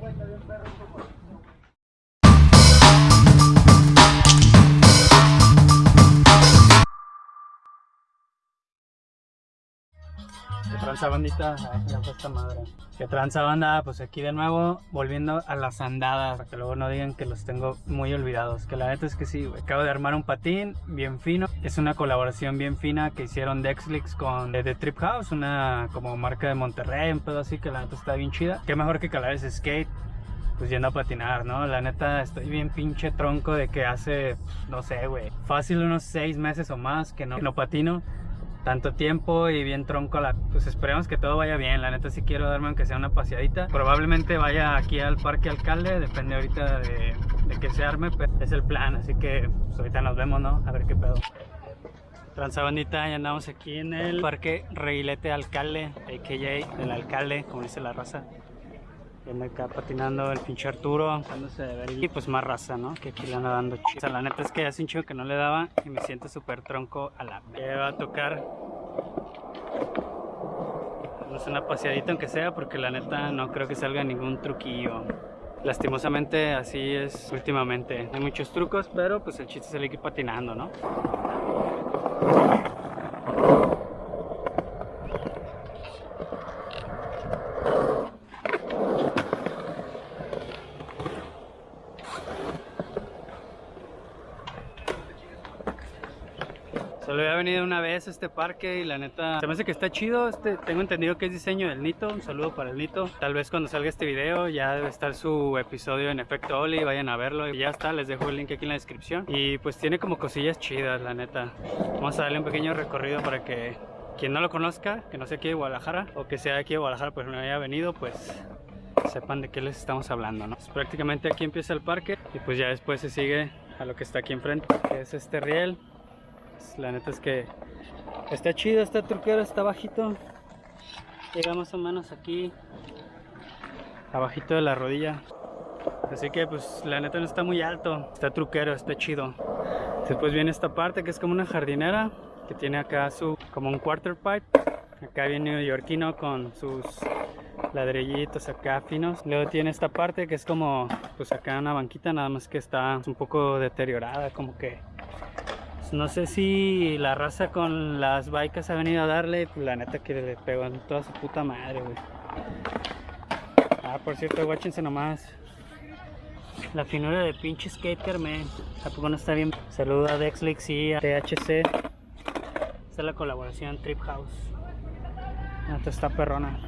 ¿Qué tranza bandita? Ay, ya fue esta madre. ¿Qué tranza banda? Pues aquí de nuevo, volviendo a las andadas. Para que luego no digan que los tengo muy olvidados. Que la neta es que sí, güey. Acabo de armar un patín bien fino. Es una colaboración bien fina que hicieron Dexlix con The Trip House, una como marca de Monterrey, un pedo así que la neta está bien chida. Qué mejor que calar ese skate pues yendo a patinar, ¿no? La neta estoy bien pinche tronco de que hace, no sé, güey, fácil unos seis meses o más que no, que no patino tanto tiempo y bien tronco la... Pues esperemos que todo vaya bien, la neta sí quiero darme aunque sea una paseadita. Probablemente vaya aquí al Parque Alcalde, depende ahorita de, de que se arme, pero es el plan, así que pues ahorita nos vemos, ¿no? A ver qué pedo. Transabandita, ya andamos aquí en el Parque Reguilete Alcalde, a.k.a. el alcalde, como dice la raza. Viendo acá patinando el pinche Arturo, dándose de ver y pues más raza, ¿no? Que aquí le anda dando chido. O sea, la neta es que hace un chido que no le daba y me siento súper tronco a la que va a tocar. Vamos una paseadita aunque sea porque la neta no creo que salga ningún truquillo. Lastimosamente así es últimamente. Hay muchos trucos, pero pues el chiste es el ir patinando, ¿no? Solo había venido una vez a este parque y la neta se me hace que está chido. Este, tengo entendido que es diseño del Nito. Un saludo para el Nito. Tal vez cuando salga este video ya debe estar su episodio en efecto Oli. Vayan a verlo. Y ya está, les dejo el link aquí en la descripción. Y pues tiene como cosillas chidas, la neta. Vamos a darle un pequeño recorrido para que quien no lo conozca, que no sea aquí de Guadalajara o que sea aquí de Guadalajara, pues no haya venido, pues sepan de qué les estamos hablando, ¿no? Pues prácticamente aquí empieza el parque y pues ya después se sigue a lo que está aquí enfrente, que es este riel la neta es que está chido, está truquero, está bajito. Llega más o menos aquí, abajito de la rodilla. Así que pues la neta no está muy alto, está truquero, está chido. Después viene esta parte que es como una jardinera, que tiene acá su, como un quarter pipe. Acá viene neoyorquino con sus ladrillitos acá finos. Luego tiene esta parte que es como, pues acá una banquita, nada más que está un poco deteriorada, como que no sé si la raza con las bikes ha venido a darle, pues la neta que le pegó en toda su puta madre, güey. Ah, por cierto, guáchense nomás. La finura de pinche skater, man. Tampoco no está bien. Saludo a Dexlix y a THC. Esta es la colaboración Trip House. Esta está perrona.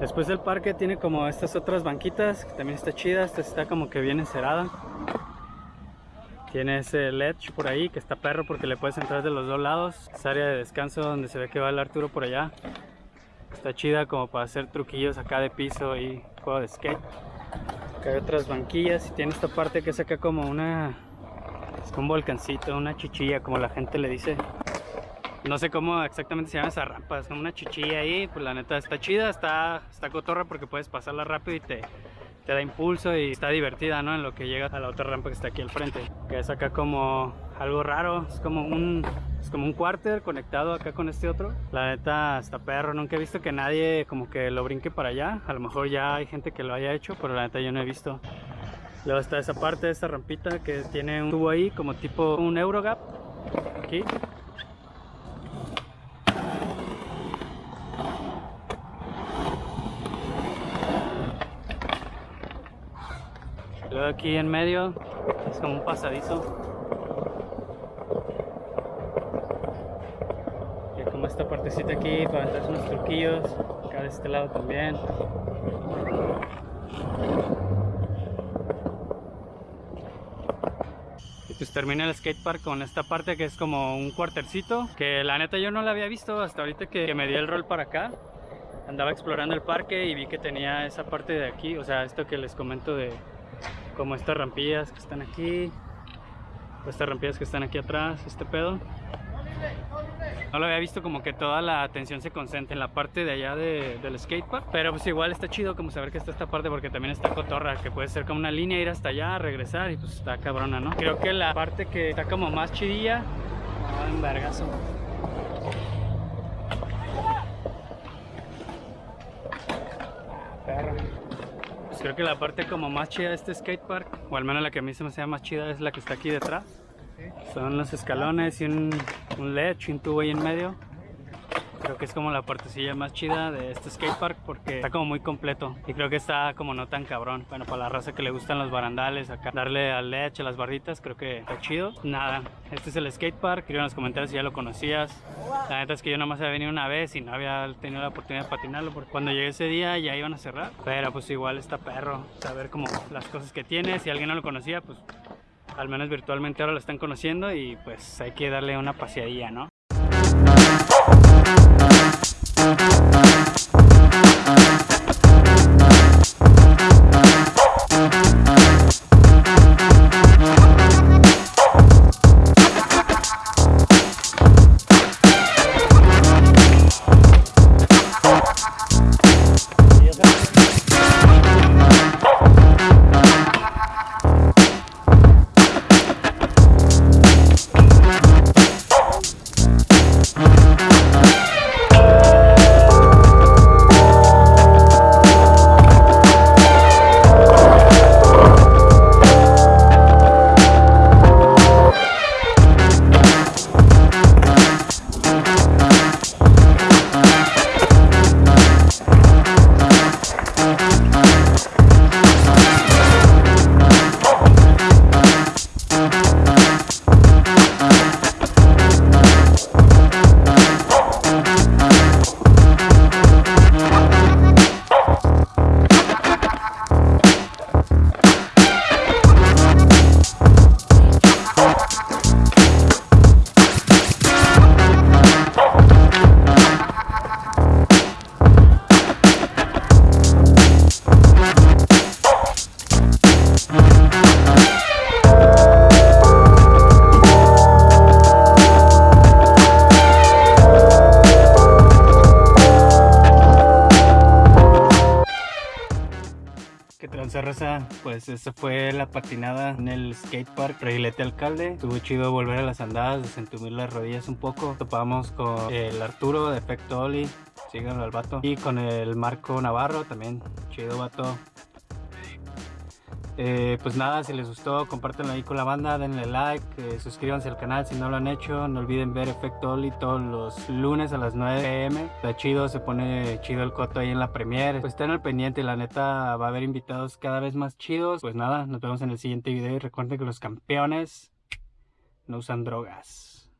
Después del parque tiene como estas otras banquitas, que también está chida. Esta está como que bien encerada. Tiene ese ledge por ahí que está perro porque le puedes entrar de los dos lados. Es área de descanso donde se ve que va el Arturo por allá. Está chida como para hacer truquillos acá de piso y juego de skate. Acá hay otras banquillas y tiene esta parte que es acá como una... Es como un volcancito, una chichilla como la gente le dice. No sé cómo exactamente se llama esa rampa, es como una chichilla ahí, pues la neta está chida, está, está cotorra porque puedes pasarla rápido y te, te da impulso y está divertida, ¿no? En lo que llega a la otra rampa que está aquí al frente. Que es acá como algo raro, es como un es como un quarter conectado acá con este otro. La neta está perro, nunca he visto que nadie como que lo brinque para allá. A lo mejor ya hay gente que lo haya hecho, pero la neta yo no he visto. Luego está esa parte, esa rampita que tiene un tubo ahí como tipo un Eurogap. Aquí, Luego aquí en medio es como un pasadizo. Y como esta partecita aquí para entrar unos truquillos. Acá de este lado también. Y pues termina el skatepark con esta parte que es como un cuartercito. Que la neta yo no la había visto hasta ahorita que me di el rol para acá andaba explorando el parque y vi que tenía esa parte de aquí, o sea, esto que les comento de como estas rampillas que están aquí estas rampillas que están aquí atrás este pedo no lo había visto como que toda la atención se concentra en la parte de allá de, del skatepark Pero pues igual está chido como saber que está esta parte porque también está cotorra Que puede ser como una línea, ir hasta allá, regresar y pues está cabrona, ¿no? Creo que la parte que está como más chidilla Ah, en vergazo creo que la parte como más chida de este skatepark, o al menos la que a mí se me hace más chida, es la que está aquí detrás. Son los escalones y un, un ledge y un tubo ahí en medio. Creo que es como la partecilla más chida de este skatepark porque está como muy completo y creo que está como no tan cabrón. Bueno, para la raza que le gustan los barandales, acá darle al ledge, a las barritas, creo que está chido. Nada, este es el skatepark, escribe en los comentarios si ya lo conocías. La neta es que yo nomás había venido una vez y no había tenido la oportunidad de patinarlo porque cuando llegué ese día ya iban a cerrar. Pero pues igual está perro, saber como las cosas que tiene. Si alguien no lo conocía, pues al menos virtualmente ahora lo están conociendo y pues hay que darle una paseadilla, ¿no? Pues esa fue la patinada en el skatepark Reguilete Alcalde. Estuvo chido volver a las andadas, desentumir las rodillas un poco. Topamos con el Arturo de Efecto Oli, síganlo al vato. Y con el Marco Navarro también, chido vato. Eh, pues nada, si les gustó, compártanlo ahí con la banda, denle like, eh, suscríbanse al canal si no lo han hecho, no olviden ver Efecto Oli todos los lunes a las 9 pm, está chido, se pone chido el coto ahí en la premiere, pues estén al pendiente, la neta va a haber invitados cada vez más chidos, pues nada, nos vemos en el siguiente video y recuerden que los campeones no usan drogas.